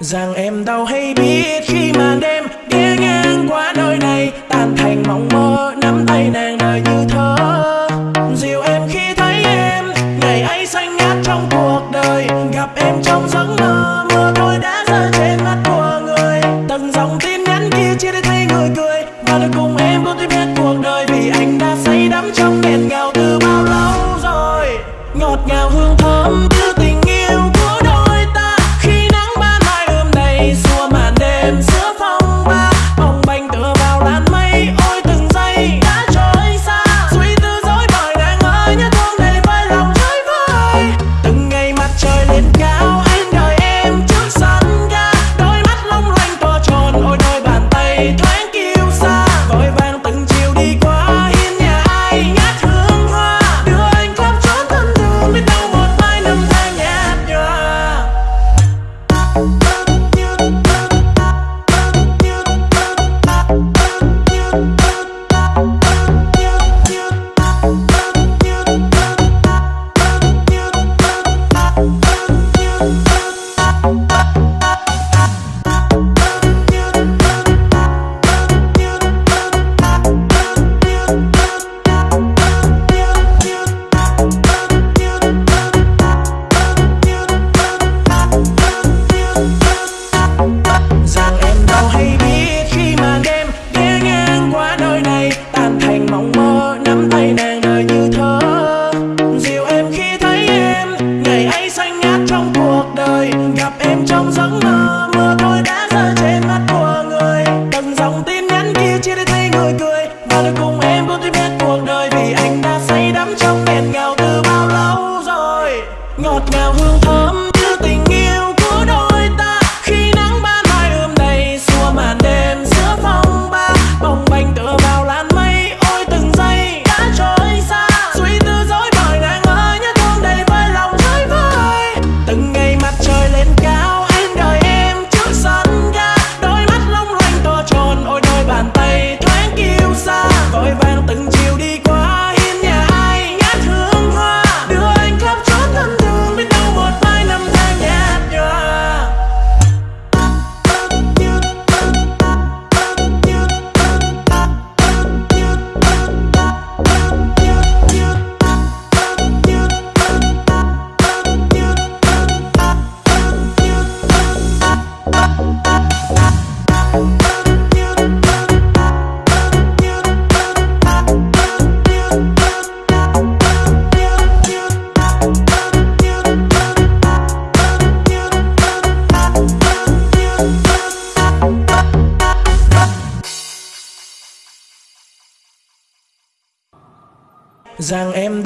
rằng em đau hay biết khi màn đêm nghe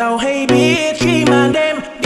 Now hey bitch, she man them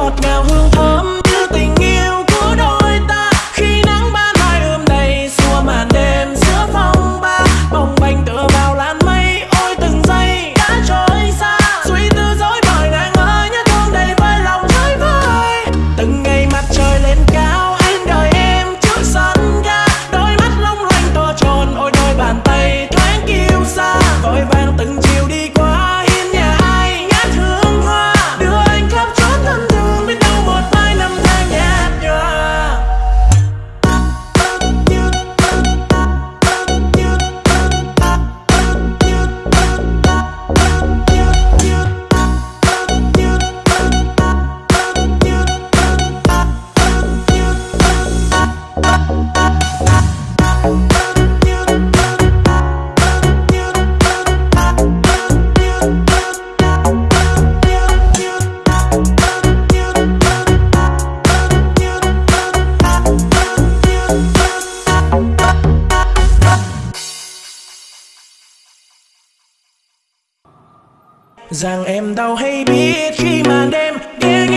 ngọt ngào hương thơm rằng em đau hay biết khi màn đêm đến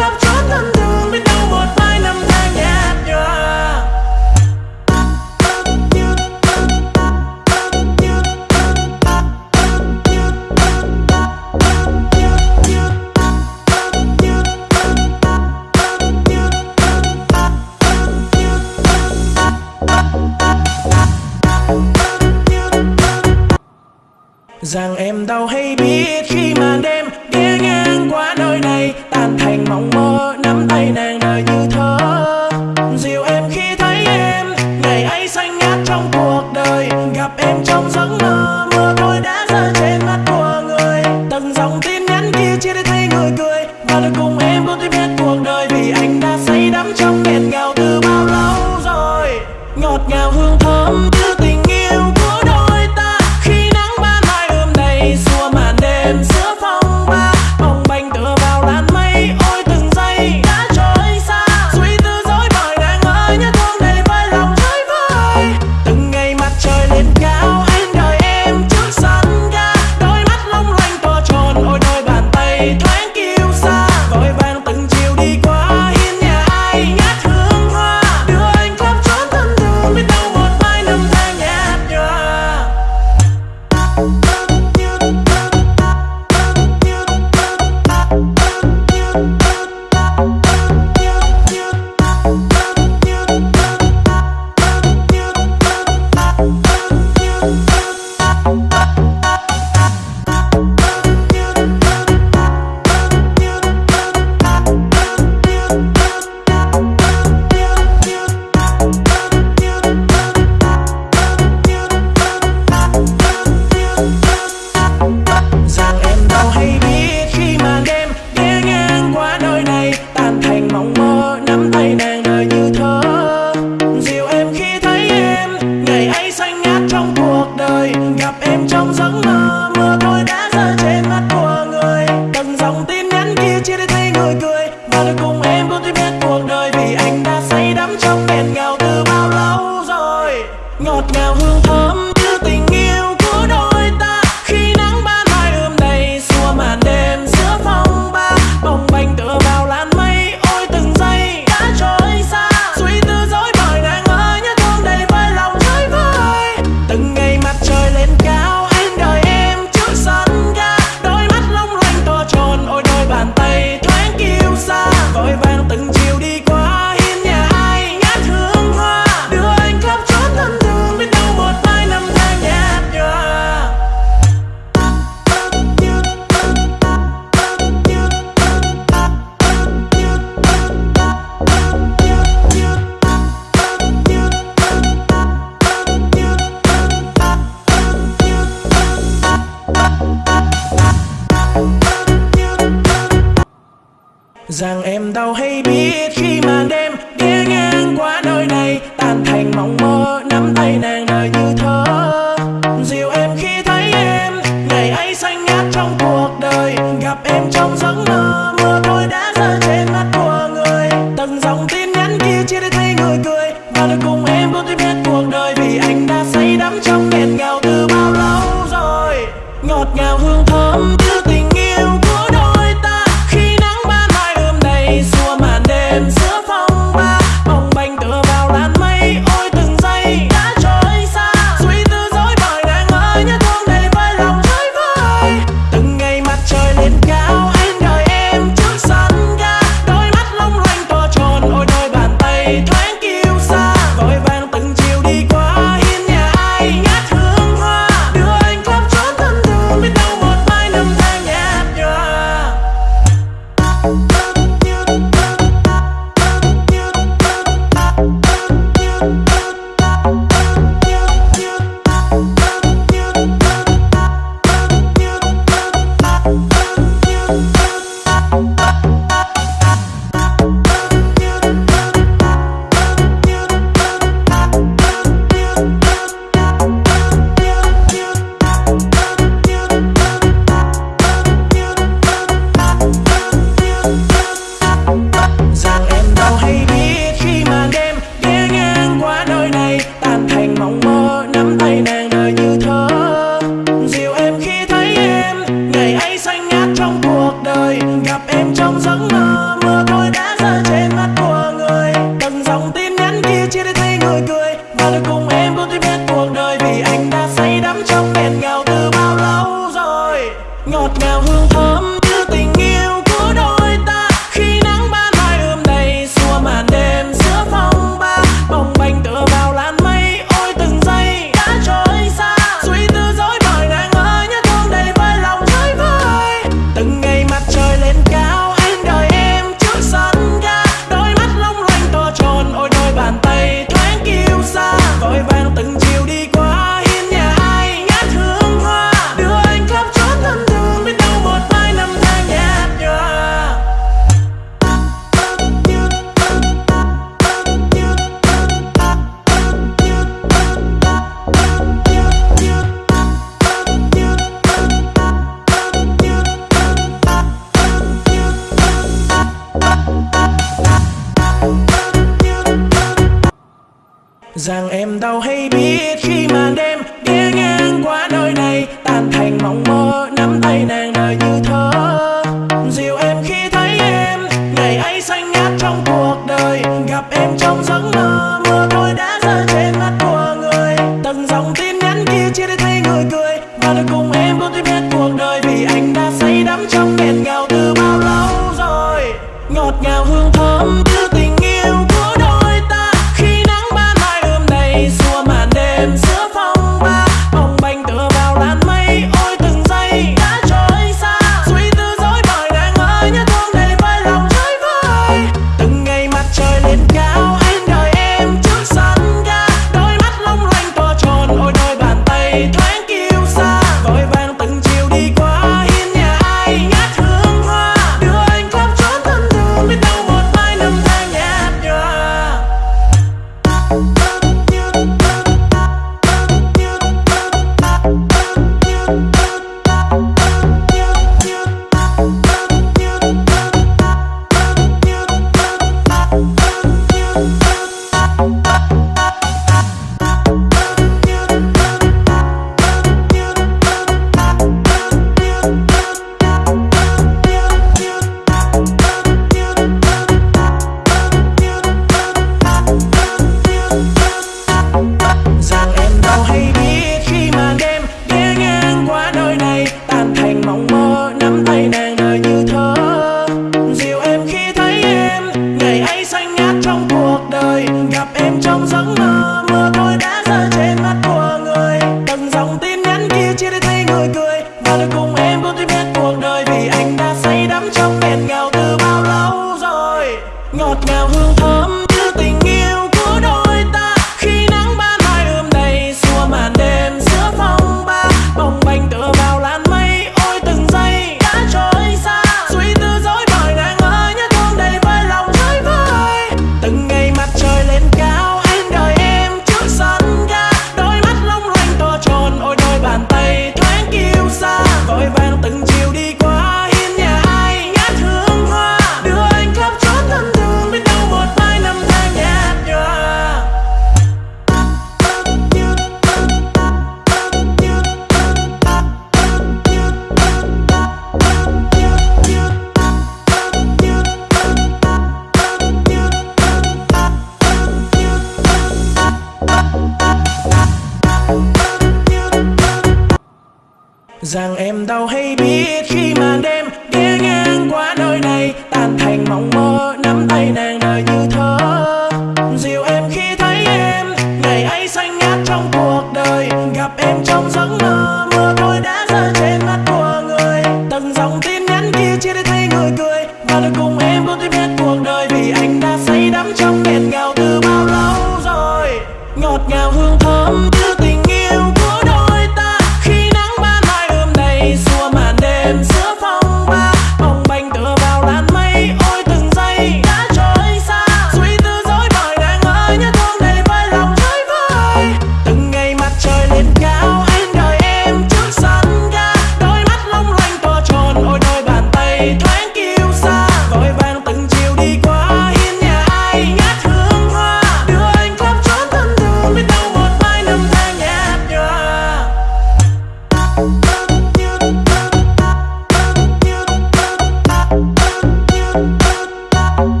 rằng